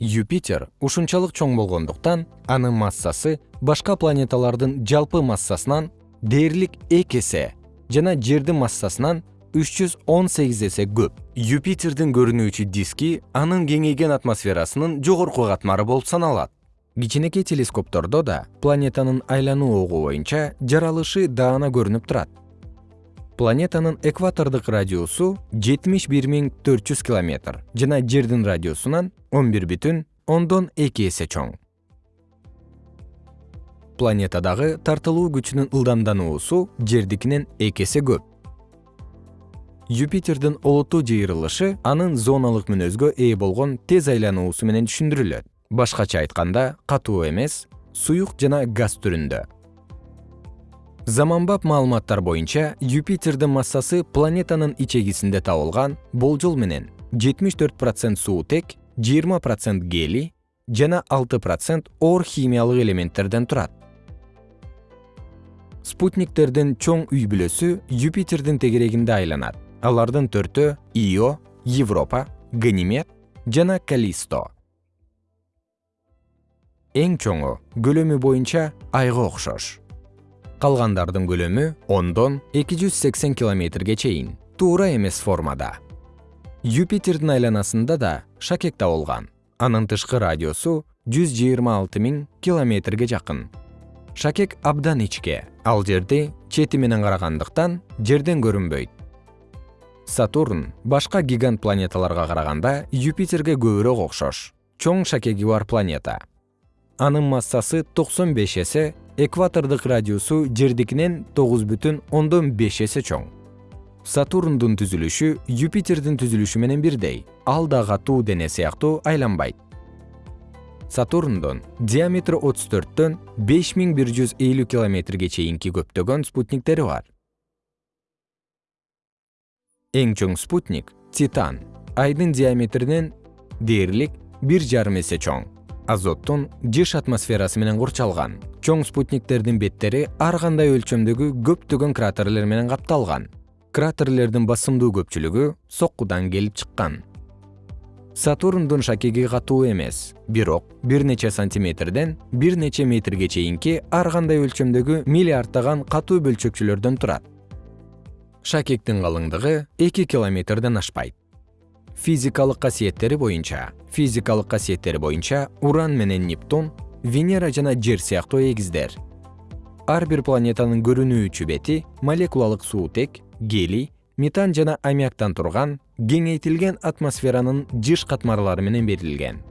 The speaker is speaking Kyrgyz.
юпитер ушунчалык чоң болгондуктан анын массасы башка планеталардын жалпы массасынан дээрлик эки эсе жана жердин массасынан үч жүз он сегиз эсе көп. Юпитердин көрүнүүчү диски анын кеңейген атмосферасынын жогорку катмары болуп саналат. Кичинекей телескоптордо да планетанын айлануу огу боюнча жаралышы даана көрүнүп турат планетанын экватордук радиусу жетимиш бир миң төрт жүз километр жана жердин радиусунан он бир бүтүн ондон эки эсе чоң. Планетадагы тартылуу күчүнүн ылдамдануусу жердикинен эки эсе көп. Юпитердин олуттуу жыйырылышы анын зоналык мүнөзгө ээ болгон тез айлануусу менен түшүндүрүлөт. Башкача айтканда катуу эмес суюк жана газ түрүндө заманбап маалыматтар боюнча юпитердин массасы планетанын ичегисинде табылган болжол менен жетимиш төрт процент суутек жыйырма процент гелий жана алты процент оор химиялык элементтерден турат. Спутниктердин чоң үй бүлөсү юпитердин тегерегинде айланат. Алардын төртөө ио европа ганимед жана калисто. Эң чоңу көлөмү боюнча айга окшош калгандардын көлөмү ондон эки жүз сексен километрге чейин. Туура эмес формада. Юпитердин айланасында да шакек табылган. Анын тышкы радиусу жүз жыйырма алты миң километрге жакын. Шакек абдан ичке. Ал жерди чети менен карагандыктан жерден көрүнбөйт. Сатурн башка гигант планеталарга караганда юпитерге көбүрөөк окшош. Чоң шакеги бар планета. Анын массасы токсон беш эсе экватордук радиусу жердикинен тогуз бүтүн ондон беш эсе чоң. Сатурндун түзүлүшү юпитердин түзүлүшү менен бирдей ал да катуу дене сыяктуу айланбайт. Сатурндун диаметри отуз төрттөн беш миң бир жүз элүү километрге чейинки көптөгөн спутниктери бар. Эң чоң спутник титан. Айдын диаметринен дээрлик бир жарым эсе чоң азоттун жыш атмосферасы менен курчалган. Чоң спутниктердин беттери ар кандай өлчөмдөгү көптөгөн кратерлер менен капталган. Кратерлердин басымдуу көпчүлүгү соккудан келип чыккан. Сатурндун шакеги катуу эмес бирок бир нече сантиметрден бир нече метрге чейинки ар кандай өлчөмдөгү миллиарддаган катуу бөлчөкчөлөрдөн турат. Шакектин калыңдыгы эки километрден ашпайт физикалык касиеттери боюнча. Физикалык касиеттери боюнча уран менен нептун венера жана жер сыяктуу эгиздер. Ар бир планетанын көрүнүүчү бети молекулалык суутек гелий метан жана аммиактан турган кеңейтилген атмосферанын жыш катмарлары менен берилген